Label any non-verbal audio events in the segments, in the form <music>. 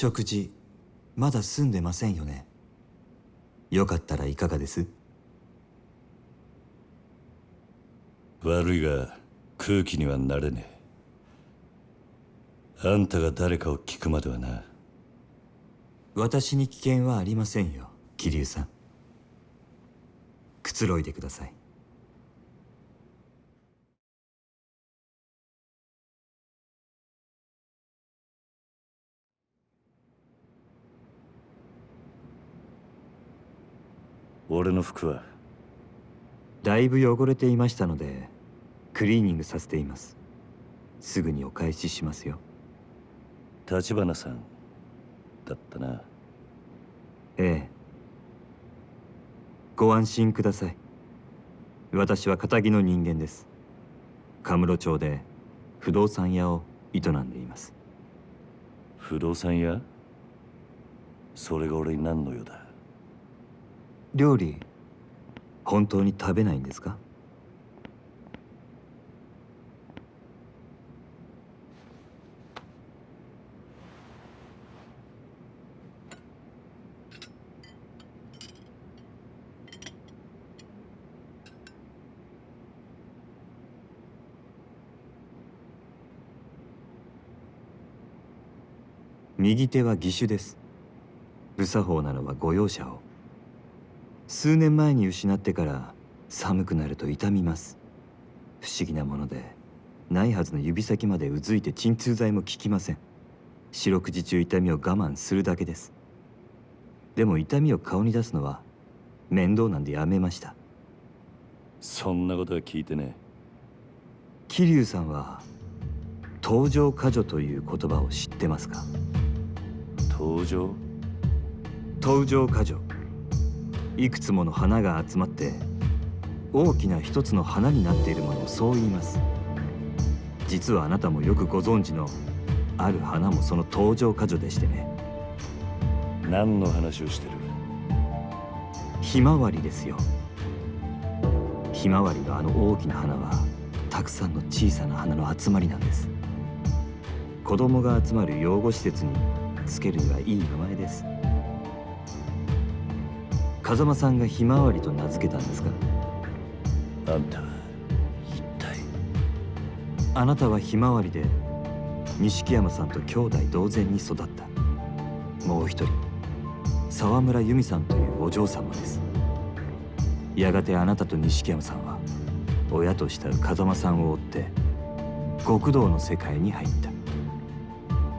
食事まだ済んでませんよね。よかったらいかがです？悪いが空気にはなれねえ。あんたが誰かを聞くまではな。私に危険はありませんよ桐生さん。くつろいでください俺の服は？だいぶ汚れていましたのでクリーニングさせています。すぐにお返ししますよ。立花さんだったな。ええ。ご安心ください。私は堅気の人間です。カムロ町で不動産屋を営んでいます。不動産屋？それが俺に何の用だ？料理本当に食べないんですか？右手は義手です。無作法なのはご容赦を。数年前に失ってから寒くなると痛みます。不思議なものでないはずの指先までうずいて鎮痛剤も効きません。四六時中痛みを我慢するだけです。でも痛みを顔に出すのは面倒なんでやめました。そんなことは聞いてね。桐生さんは登場過剰という言葉を知ってますか？登場？登場過剰いくつもの花が集まって大きな一つの花になっているものをそう言います。実はあなたもよくご存知のある花もその登場過剰でしてね。何の話をしてる？ひまわりですよ。ひまわりのあの大きな花はたくさんの小さな花の集まりなんです。子供が集まる養護施設につけるにはいい名前です風間さんがひまわりと名付けたんですか？あんたは一体？あなたはひまわりで錦山さんと兄弟同然に育った。もう一人沢村由美さんというお嬢様です。やがてあなたと錦山さんは親と慕う風間さんを追って極道の世界に入った。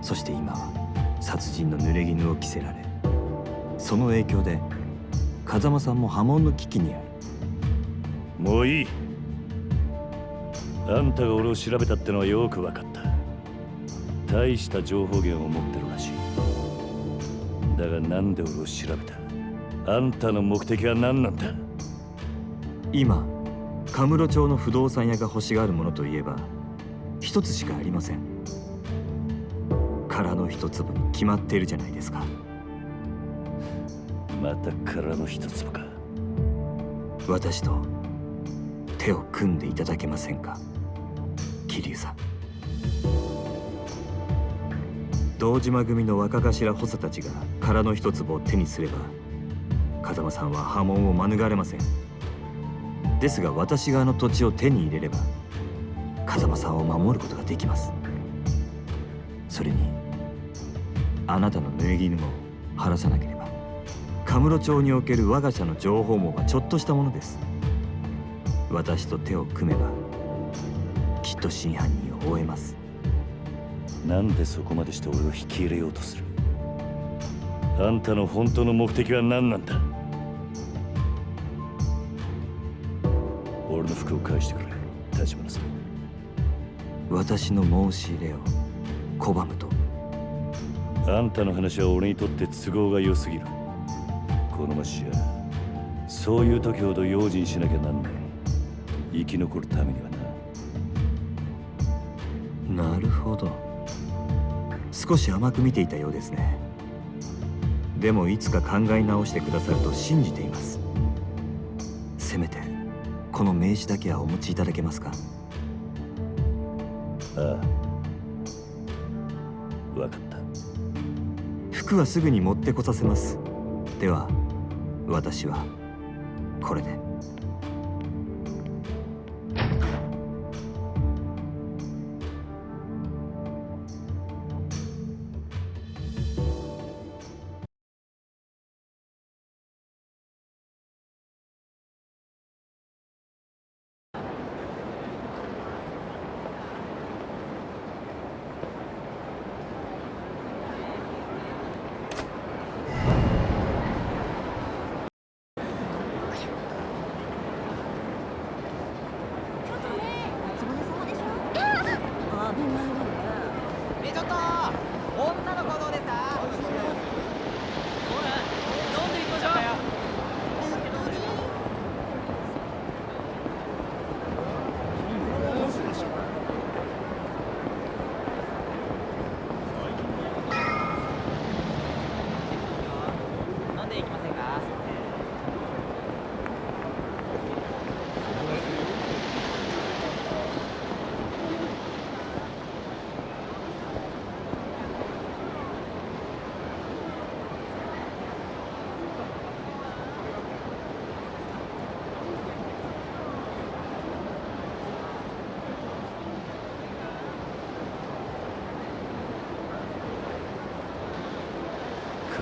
そして今は殺人の濡れ衣を着せられその影響で風間さんも波紋の危機にある。もういい。あんたが俺を調べたってのはよく分かった。大した情報源を持ってるらしい。だがなんで俺を調べた？あんたの目的は何なんだ？今カムロ町の不動産屋が欲しがるものといえば一つしかありません。空の一粒に決まっているじゃないですかまた空の一粒か。私と手を組んでいただけませんか？桐生さん。堂島組の若頭補佐たちが空の一粒を手にすれば風間さんは波紋を免れません。ですが私があの土地を手に入れれば風間さんを守ることができます。それにあなたの縫い衣も晴らさなければ。カムロ町における我が社の情報網はちょっとしたものです。私と手を組めばきっと真犯人を追えます。なんでそこまでして俺を引き入れようとする？あんたの本当の目的は何なんだ？俺の服を返してくれ。立花さん。私の申し入れを拒むと。あんたの話は俺にとって都合が良すぎるこの町じゃそういう時ほど用心しなきゃなんない。生き残るためにはな。なるほど。少し甘く見ていたようですね。でもいつか考え直してくださると信じています。せめてこの名刺だけはお持ちいただけますか？ああ。分かった。服はすぐに持ってこさせます。では私はこれで。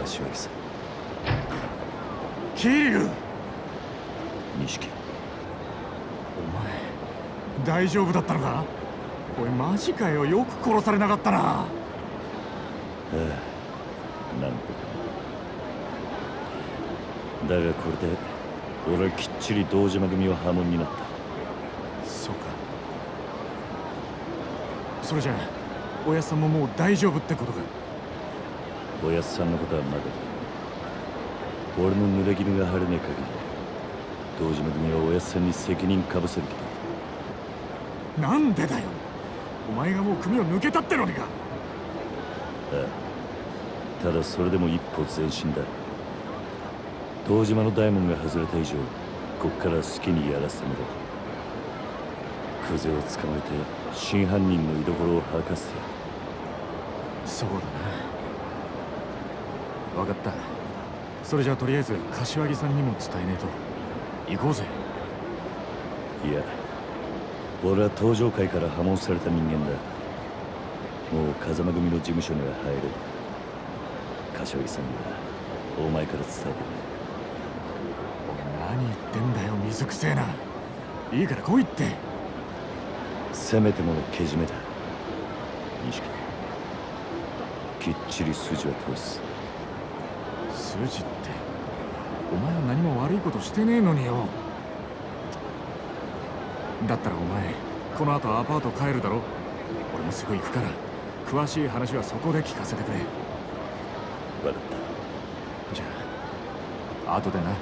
柏木さん桐生。錦。お前。大丈夫だったのか？おいマジかよ。よく殺されなかったな。ああなんとか。だがこれで俺はきっちり堂島組は破門になった。そうか。それじゃあおやっさんももう大丈夫ってことか？おやっさんのことはまだだ俺の濡れ衣が晴れねえ限り。堂島組はおやっさんに責任かぶせる気だ。なんでだよ。お前がもう組を抜けたってのにか。ああただそれでも一歩前進だ。堂島の大門が外れた以上こっから好きにやらせてもらう。クゼを捕まえて真犯人の居所を吐かせてそうだな分かった。それじゃあとりあえず柏木さんにも伝えねえと。行こうぜ。いや俺は登場界から破門された人間だ。もう風間組の事務所には入れる柏木さんにはお前から伝えてお前何言ってんだよ水くせえな。いいから来いって。せめてものけじめだ。錦きっちり筋は通す筋って。お前は何も悪いことしてねえのによ。だったらお前この後アパート帰るだろ。俺もすぐ行くから詳しい話はそこで聞かせてくれ。分かった。じゃあ後でな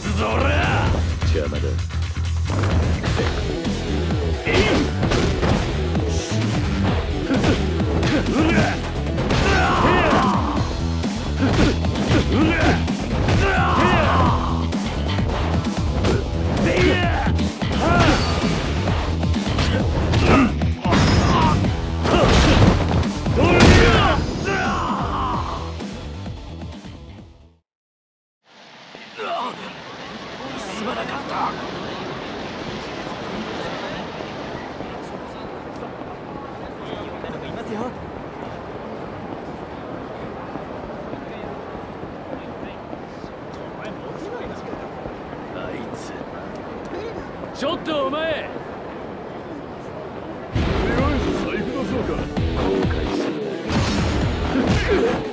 すぞ俺邪魔だちょっとお前。とりあえず財布出そうか後悔する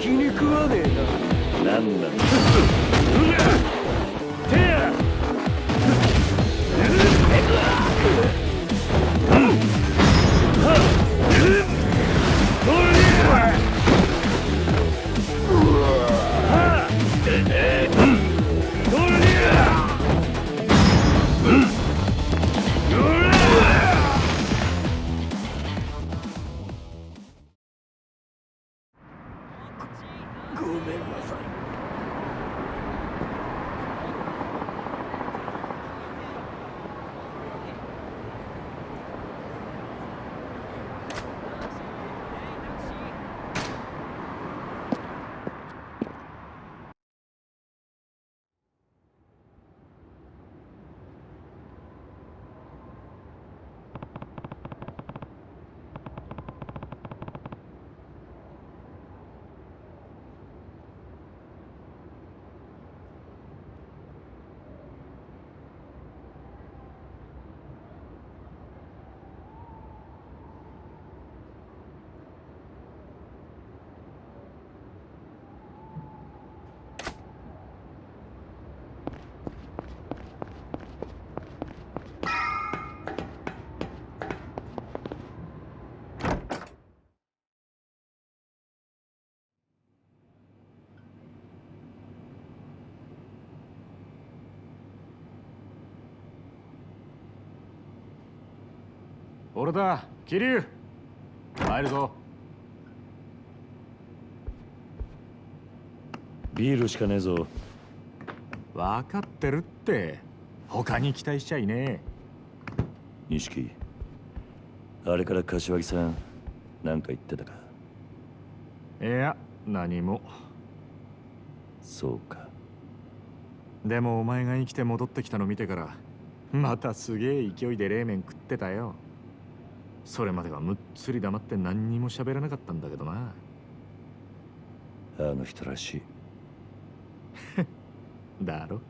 気に食わねえななんなんだ。ご <laughs> 俺だ桐生。入るぞ。ビールしかねえぞ。分かってるって。他に期待しちゃいね錦あれから柏木さん何か言ってたか？えいや何も。そうか。でもお前が生きて戻ってきたの見てからまたすげえ勢いで冷麺食ってたよそれまではむっつり黙って何にも喋らなかったんだけどな。あの人らしい。<laughs> だろ。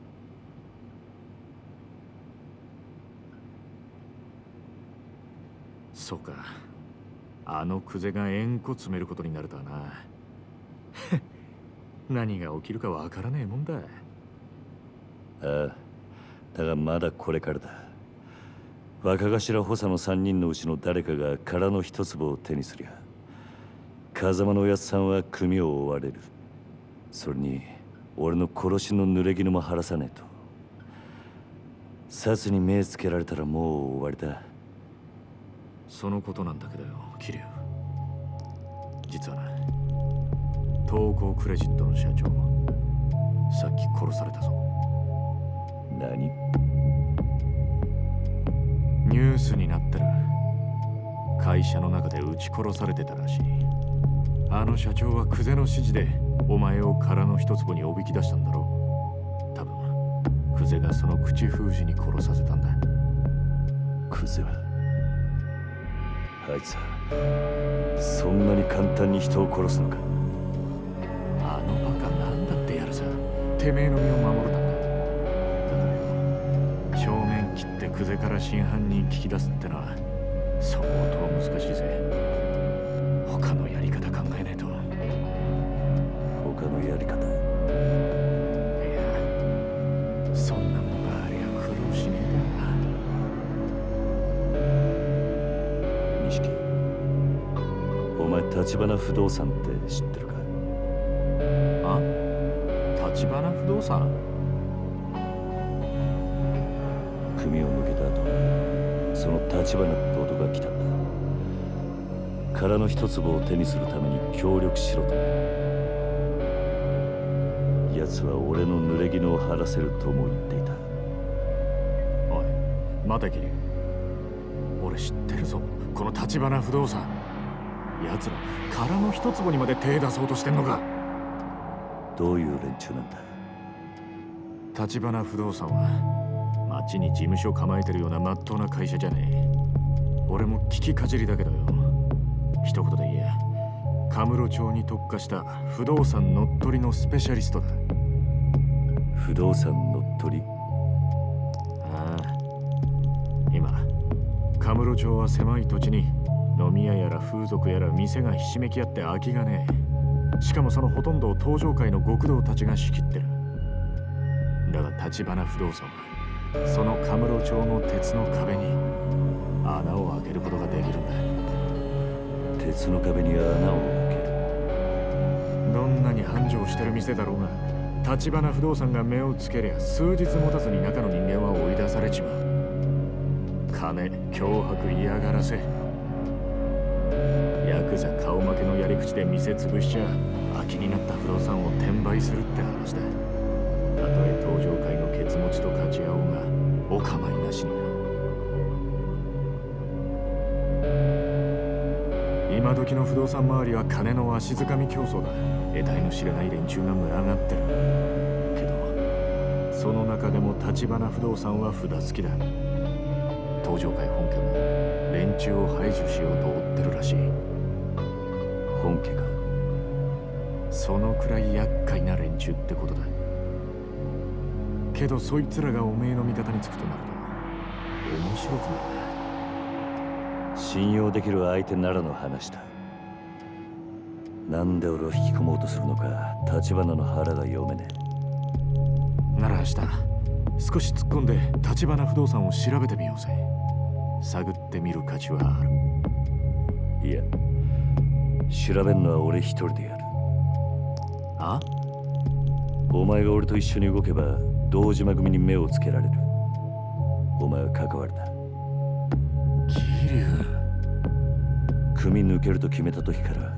そうか。あのクゼが円弧詰めることになるとはな。<laughs> 何が起きるかわからねえもんだ。ああ。だがまだこれからだ若頭補佐の3人のうちの誰かが空の一粒を手にすりゃ風間のおやつさんは組を追われる。それに俺の殺しの濡れ衣も晴らさねえと。殺に目つけられたらもう終わりだそのことなんだけどよ桐生。実はな東光クレジットの社長さっき殺されたぞ。何？ニュースになってる会社の中で撃ち殺されてたらしい。あの社長はクゼの指示でお前を空の一坪におびき出したんだろう。多分クゼがその口封じに殺させたんだ。クゼ？はあいつはそんなに簡単に人を殺すのか？あのバカなんだってやるさ。てめえの身を守るたクゼから真犯人聞き出すってのは相当難しいぜ。他のやり方考えねえと。他のやり方？いやそんなもんがありゃ苦労しねえ錦お前立花不動産って知ってるか？だあ立花不動産？組をその立花って男が来たんだ。殻の一粒を手にするために協力しろと。ね奴は俺の濡れ衣を晴らせるとも言っていた。おい待てキリ俺知ってるぞ。この立花不動産。奴ら殻の一坪にまで手出そうとしてんのか。どういう連中なんだ。立花不動産は町に事務所構えてるような真っ当な会社じゃねえ。俺も聞きかじりだけどよ。一言で言え。カムロ町に特化した不動産乗っ取りのスペシャリストだ。不動産乗っ取り？ああ。今カムロ町は狭い土地に飲み屋やら風俗やら店がひしめき合って空きがねえ。しかもそのほとんどを東上界の極道たちが仕切ってる。だが立花不動産はそのカムロ町の鉄の壁に穴を開けることができるんだ。鉄の壁に穴を開ける。どんなに繁盛してる店だろうが立花不動産が目をつけりゃ数日持たずに中の人間は追い出されちまう。金脅迫嫌がらせ。ヤクザ顔負けのやり口で店潰しちゃ空きになった不動産を転売するって話だ。たとえ東上界のケツ持ちと勝ち合おうがお構いなしにな。今時の不動産周りは金の足づかみ競争だ。得体の知れない連中が群がってる。けどその中でも立花不動産は札付きだ。東上界本家も連中を排除しようと追ってるらしい。本家かそのくらい厄介な連中ってことだ。けどそいつらがおめえの味方につくとなると。面白くない信用できる相手ならの話だ。なんで俺を引き込もうとするのか立花の腹が読めねなら明日少し突っ込んで立花不動産を調べてみようぜ。探ってみる価値はある。えいや調べんのは俺一人でやる。あ？お前が俺と一緒に動けば堂島組に目をつけられる。お前は関わるな。桐生。組抜けると決めた時から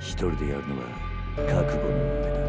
一人でやるのは覚悟の上だ